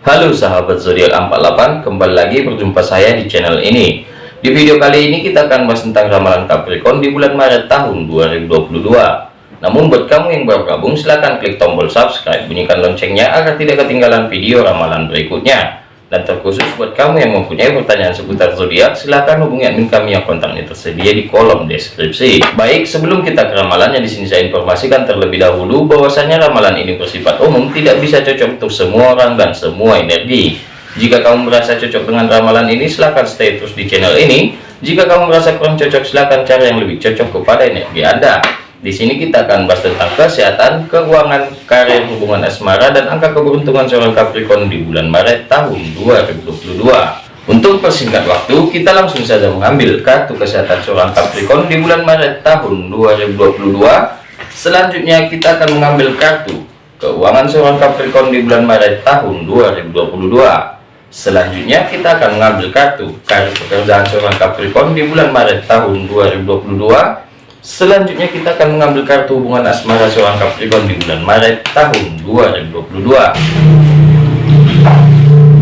Halo sahabat zodiak 48 kembali lagi berjumpa saya di channel ini. Di video kali ini kita akan bahas tentang ramalan Capricorn di bulan Maret tahun 2022 namun buat kamu yang baru gabung silahkan klik tombol subscribe bunyikan loncengnya agar tidak ketinggalan video ramalan berikutnya dan terkhusus buat kamu yang mempunyai pertanyaan seputar zodiak silahkan hubungi admin kami yang kontaknya tersedia di kolom deskripsi. Baik sebelum kita ke ramalannya di sini saya informasikan terlebih dahulu bahwasanya ramalan ini bersifat umum tidak bisa cocok untuk semua orang dan semua energi. Jika kamu merasa cocok dengan ramalan ini silahkan stay terus di channel ini. Jika kamu merasa kurang cocok silahkan cari yang lebih cocok kepada energi anda di sini kita akan bahas tentang kesehatan, keuangan, karir, hubungan asmara, dan angka keberuntungan seorang Capricorn di bulan Maret tahun 2022. Untuk persingkat waktu, kita langsung saja mengambil kartu kesehatan seorang Capricorn di bulan Maret tahun 2022. Selanjutnya kita akan mengambil kartu keuangan seorang Capricorn di bulan Maret tahun 2022. Selanjutnya kita akan mengambil kartu karir pekerjaan seorang Capricorn di bulan Maret tahun 2022 Selanjutnya kita akan mengambil kartu hubungan asmara seorang Capricorn di bulan Maret tahun 2022.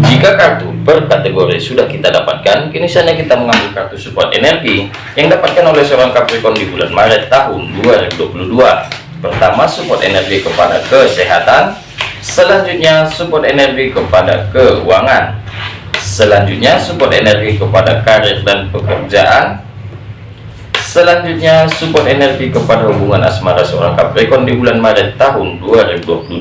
Jika kartu per kategori sudah kita dapatkan, kini saatnya kita mengambil kartu support energi yang dapatkan oleh seorang Capricorn di bulan Maret tahun 2022. Pertama, support energi kepada kesehatan. Selanjutnya, support energi kepada keuangan. Selanjutnya, support energi kepada karir dan pekerjaan Selanjutnya, support energi kepada hubungan asmara seorang Capricorn di bulan Maret tahun 2022.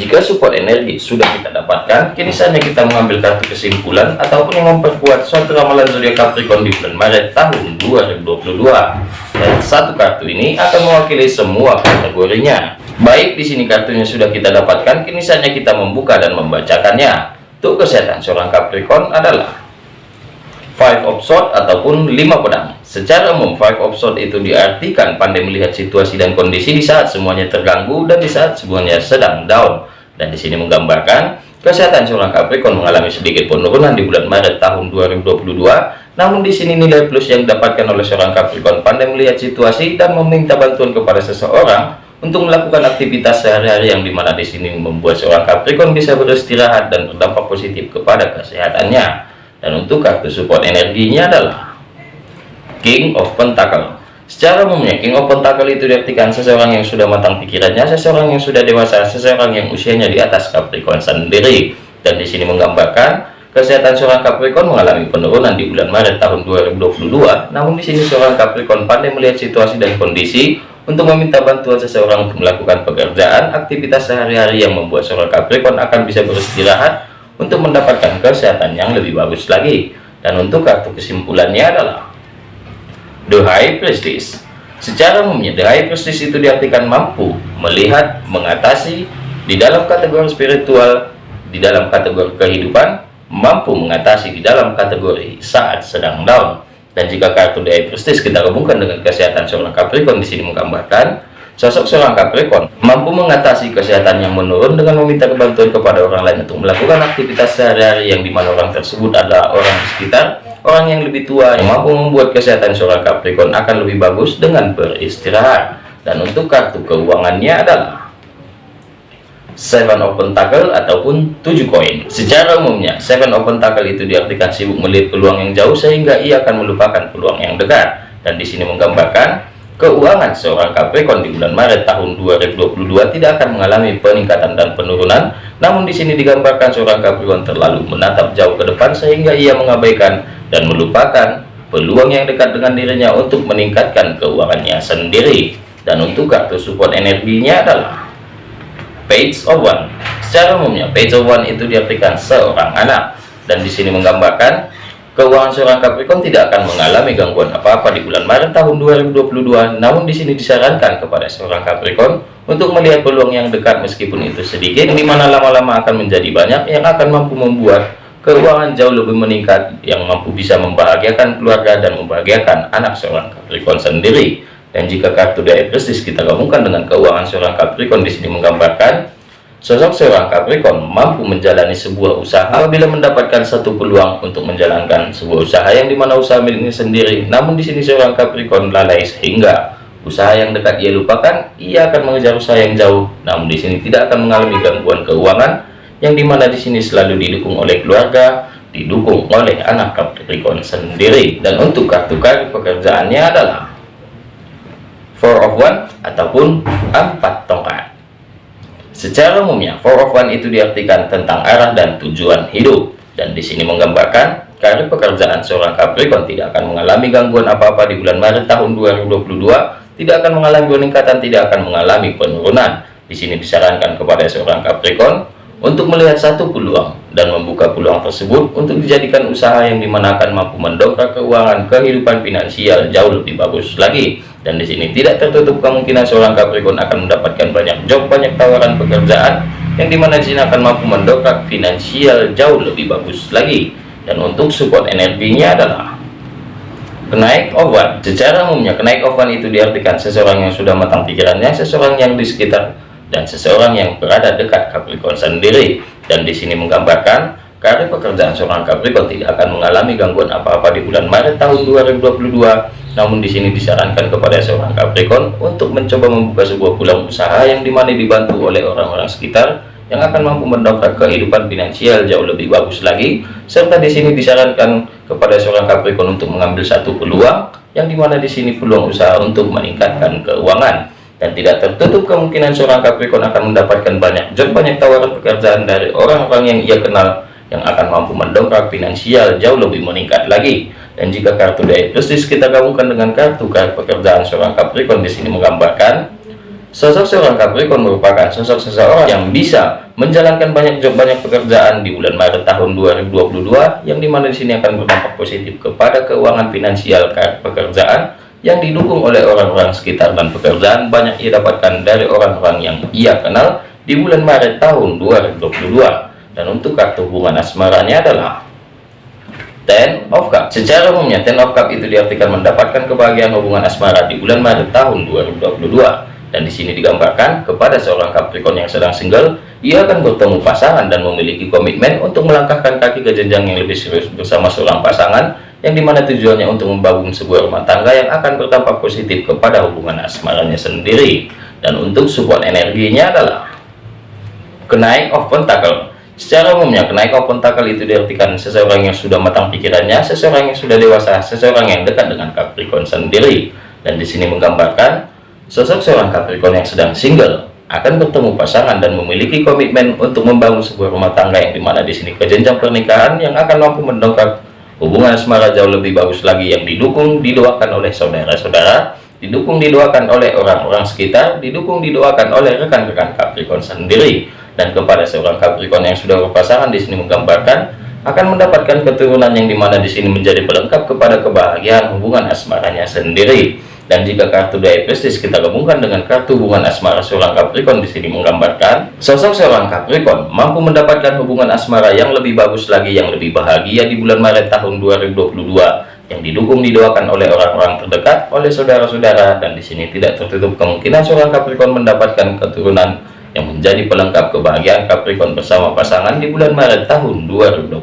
Jika support energi sudah kita dapatkan, kini saatnya kita mengambil kartu kesimpulan ataupun yang memperkuat suatu ramalan zodiak Capricorn di bulan Maret tahun 2022. Dan satu kartu ini akan mewakili semua kategorinya. Baik, di sini kartunya sudah kita dapatkan, kini saatnya kita membuka dan membacakannya. Untuk kesehatan seorang Capricorn adalah Five of Swords ataupun lima pedang. Secara umum, Five of Swords itu diartikan pandai melihat situasi dan kondisi di saat semuanya terganggu dan di saat semuanya sedang down. Dan di sini menggambarkan kesehatan seorang Capricorn mengalami sedikit penurunan di bulan Maret tahun 2022. Namun di sini nilai plus yang didapatkan oleh seorang Capricorn pandai melihat situasi dan meminta bantuan kepada seseorang untuk melakukan aktivitas sehari-hari yang di mana di sini membuat seorang Capricorn bisa beristirahat dan berdampak positif kepada kesehatannya dan untuk kartu support energinya adalah King of Pentacle. Secara umumnya King of Pentacle itu diartikan seseorang yang sudah matang pikirannya seseorang yang sudah dewasa seseorang yang usianya di atas Capricorn sendiri. Dan di sini menggambarkan kesehatan seorang Capricorn mengalami penurunan di bulan Maret tahun 2022 namun di sini seorang Capricorn pandai melihat situasi dan kondisi untuk meminta bantuan seseorang untuk melakukan pekerjaan aktivitas sehari-hari yang membuat seorang Capricorn akan bisa beristirahat untuk mendapatkan kesehatan yang lebih bagus lagi. Dan untuk kartu kesimpulannya adalah The High Prestige. Secara umumnya The High Prestige itu diartikan mampu melihat mengatasi di dalam kategori spiritual di dalam kategori kehidupan mampu mengatasi di dalam kategori saat sedang down. Dan jika kartu The High Prestige kita gabungkan dengan kesehatan seorang Capricorn di sini menggambarkan Sosok seorang Capricorn mampu mengatasi kesehatan yang menurun dengan meminta kebantuan kepada orang lain untuk melakukan aktivitas sehari-hari yang di mana orang tersebut adalah orang di sekitar, orang yang lebih tua yang mampu membuat kesehatan seorang Capricorn akan lebih bagus dengan beristirahat. Dan untuk kartu keuangannya adalah Seven of Pentacle ataupun tujuh koin. Secara umumnya, Seven of Pentacle itu diartikan sibuk melihat peluang yang jauh sehingga ia akan melupakan peluang yang dekat. Dan di sini menggambarkan Keuangan seorang Capricorn di bulan Maret tahun 2022 tidak akan mengalami peningkatan dan penurunan, namun di sini digambarkan seorang Capricorn terlalu menatap jauh ke depan sehingga ia mengabaikan dan melupakan peluang yang dekat dengan dirinya untuk meningkatkan keuangannya sendiri. Dan untuk kartu support energinya adalah Page of One. Secara umumnya, Page of One itu diartikan seorang anak dan di sini menggambarkan Keuangan seorang Capricorn tidak akan mengalami gangguan apa-apa di bulan Maret tahun 2022. Namun di sini disarankan kepada seorang Capricorn untuk melihat peluang yang dekat meskipun itu sedikit, di mana lama-lama akan menjadi banyak yang akan mampu membuat keuangan jauh lebih meningkat, yang mampu bisa membahagiakan keluarga dan membahagiakan anak seorang Capricorn sendiri. Dan jika kartu prestis kita gabungkan dengan keuangan seorang Capricorn di sini menggambarkan Sosok seorang Capricorn mampu menjalani sebuah usaha apabila mendapatkan satu peluang untuk menjalankan sebuah usaha yang di mana usaha miliknya sendiri. Namun di sini seorang Capricorn lalai sehingga usaha yang dekat ia lupakan, ia akan mengejar usaha yang jauh. Namun di sini tidak akan mengalami gangguan keuangan yang di mana di sini selalu didukung oleh keluarga, didukung oleh anak Capricorn sendiri. Dan untuk kartu kartu pekerjaannya adalah Four of One ataupun empat tongkat. Secara umumnya, Four of One itu diartikan tentang arah dan tujuan hidup. Dan di sini menggambarkan karir pekerjaan seorang Capricorn tidak akan mengalami gangguan apa-apa di bulan Maret tahun 2022 tidak akan mengalami peningkatan, tidak akan mengalami penurunan. Di sini disarankan kepada seorang Capricorn untuk melihat satu peluang dan membuka peluang tersebut untuk dijadikan usaha yang di mana akan mampu mendongkrak keuangan kehidupan finansial jauh lebih bagus lagi. Dan di sini tidak tertutup kemungkinan seorang Capricorn akan mendapatkan banyak job, banyak tawaran pekerjaan yang di mana di sini akan mampu mendongkrak finansial jauh lebih bagus lagi. Dan untuk support energinya adalah Kenaik ovan, secara umumnya kenaik ovan itu diartikan seseorang yang sudah matang pikirannya, seseorang yang di sekitar dan seseorang yang berada dekat Capricorn sendiri. Dan di sini menggambarkan karir pekerjaan seorang Capricorn tidak akan mengalami gangguan apa-apa di bulan Maret tahun 2022. Namun di sini disarankan kepada seorang Capricorn untuk mencoba membuka sebuah pulang usaha yang di mana dibantu oleh orang-orang sekitar yang akan mampu mendongkrak kehidupan finansial jauh lebih bagus lagi. Serta di sini disarankan kepada seorang Capricorn untuk mengambil satu peluang yang di mana di sini peluang usaha untuk meningkatkan keuangan. Dan tidak tertutup kemungkinan seorang Capricorn akan mendapatkan banyak job banyak tawaran pekerjaan dari orang-orang yang ia kenal yang akan mampu mendongkrak finansial jauh lebih meningkat lagi dan jika kartu dari prestis kita gabungkan dengan kartu kartu pekerjaan seorang Capricorn di sini menggambarkan Sosok seorang Capricorn merupakan sosok seseorang yang bisa menjalankan banyak job banyak pekerjaan di bulan Maret tahun 2022 yang di mana di sini akan berdampak positif kepada keuangan finansial pekerjaan yang didukung oleh orang-orang sekitar dan pekerjaan banyak ia dapatkan dari orang-orang yang ia kenal di bulan Maret tahun 2022 dan untuk kartu hubungan asmaranya adalah Ten of Cup secara umumnya Ten of Cup itu diartikan mendapatkan kebahagiaan hubungan asmara di bulan Maret tahun 2022 dan di sini digambarkan kepada seorang Capricorn yang sedang single, ia akan bertemu pasangan dan memiliki komitmen untuk melangkahkan kaki ke jenjang yang lebih serius bersama seorang pasangan yang di mana tujuannya untuk membangun sebuah rumah tangga yang akan berdampak positif kepada hubungan asmaranya sendiri. Dan untuk support energinya adalah kenaik of pentacle. Secara umumnya, kenaik of pentacle itu diartikan seseorang yang sudah matang pikirannya, seseorang yang sudah dewasa, seseorang yang dekat dengan Capricorn sendiri. Dan di sini menggambarkan Sosok seorang Capricorn yang sedang single akan bertemu pasangan dan memiliki komitmen untuk membangun sebuah rumah tangga yang di mana di sini kejenjang pernikahan yang akan mampu mendongkrak hubungan asmara jauh lebih bagus lagi yang didukung didoakan oleh saudara-saudara didukung didoakan oleh orang-orang sekitar didukung didoakan oleh rekan-rekan Capricorn sendiri dan kepada seorang Capricorn yang sudah berpasangan di sini menggambarkan akan mendapatkan keturunan yang di mana di sini menjadi pelengkap kepada kebahagiaan hubungan asmaranya sendiri. Dan jika kartu daya prestis kita gabungkan dengan kartu hubungan asmara seorang Capricorn di sini menggambarkan sosok seorang Capricorn mampu mendapatkan hubungan asmara yang lebih bagus lagi yang lebih bahagia di bulan Maret tahun 2022 yang didukung didoakan oleh orang-orang terdekat oleh saudara-saudara. Dan di sini tidak tertutup kemungkinan seorang Capricorn mendapatkan keturunan yang menjadi pelengkap kebahagiaan Capricorn bersama pasangan di bulan Maret tahun 2022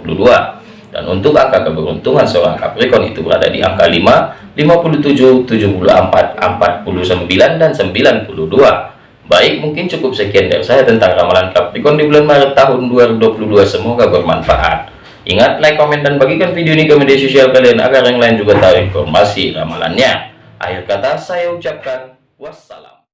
dan untuk angka keberuntungan seorang Capricorn itu berada di angka 5 57, 74, 49, dan 92. Baik, mungkin cukup sekian dari saya tentang ramalan Capricorn di bulan Maret tahun 2022. Semoga bermanfaat. Ingat, like, komen, dan bagikan video ini ke media sosial kalian agar yang lain juga tahu informasi ramalannya. Akhir kata, saya ucapkan wassalam.